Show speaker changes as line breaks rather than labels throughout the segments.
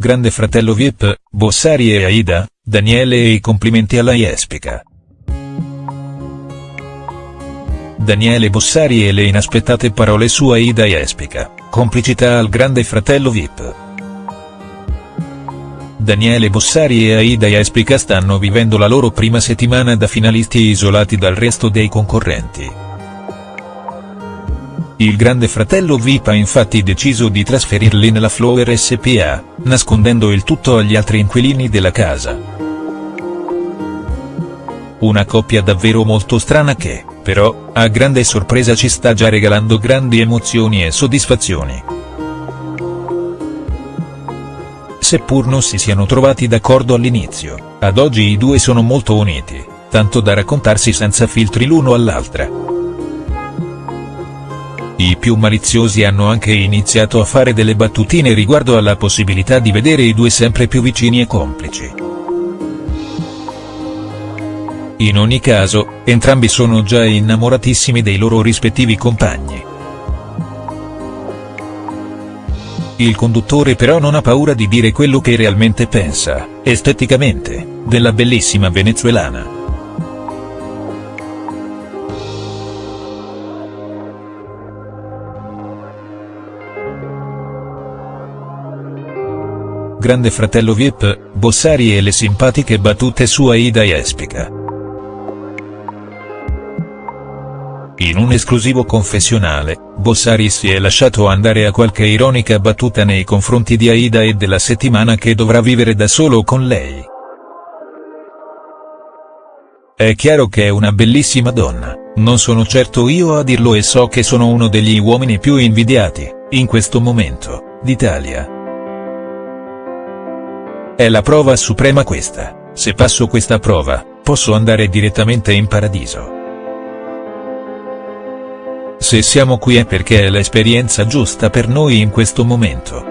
Grande fratello VIP, Bossari e Aida, Daniele e i complimenti alla Jespica. Daniele Bossari e le inaspettate parole su Aida Jespica, complicità al grande fratello VIP. Daniele Bossari e Aida Jespica stanno vivendo la loro prima settimana da finalisti isolati dal resto dei concorrenti. Il grande fratello VIP ha infatti deciso di trasferirli nella Flower SPA, nascondendo il tutto agli altri inquilini della casa. Una coppia davvero molto strana che, però, a grande sorpresa ci sta già regalando grandi emozioni e soddisfazioni. Seppur non si siano trovati d'accordo all'inizio, ad oggi i due sono molto uniti, tanto da raccontarsi senza filtri l'uno all'altra. I più maliziosi hanno anche iniziato a fare delle battutine riguardo alla possibilità di vedere i due sempre più vicini e complici. In ogni caso, entrambi sono già innamoratissimi dei loro rispettivi compagni. Il conduttore però non ha paura di dire quello che realmente pensa, esteticamente, della bellissima venezuelana. Grande fratello Vip, Bossari e le simpatiche battute su Aida Jespica. In un esclusivo confessionale, Bossari si è lasciato andare a qualche ironica battuta nei confronti di Aida e della settimana che dovrà vivere da solo con lei. È chiaro che è una bellissima donna, non sono certo io a dirlo e so che sono uno degli uomini più invidiati, in questo momento, d'Italia. È la prova suprema questa, se passo questa prova, posso andare direttamente in paradiso. Se siamo qui è perché è l'esperienza giusta per noi in questo momento.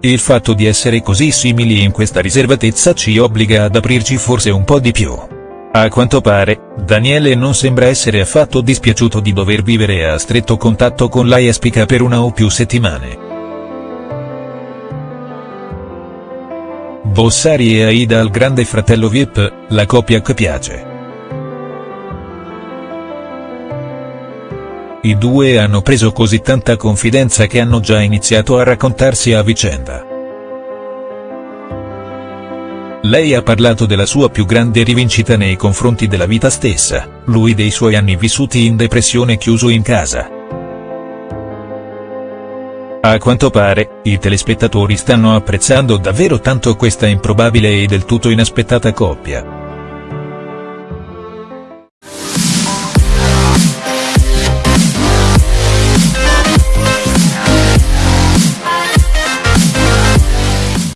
Il fatto di essere così simili in questa riservatezza ci obbliga ad aprirci forse un po' di più. A quanto pare, Daniele non sembra essere affatto dispiaciuto di dover vivere a stretto contatto con la Jespica per una o più settimane. Bossari e Aida al grande fratello Vip, la coppia che piace. I due hanno preso così tanta confidenza che hanno già iniziato a raccontarsi a vicenda. Lei ha parlato della sua più grande rivincita nei confronti della vita stessa, lui dei suoi anni vissuti in depressione chiuso in casa. A quanto pare, i telespettatori stanno apprezzando davvero tanto questa improbabile e del tutto inaspettata coppia.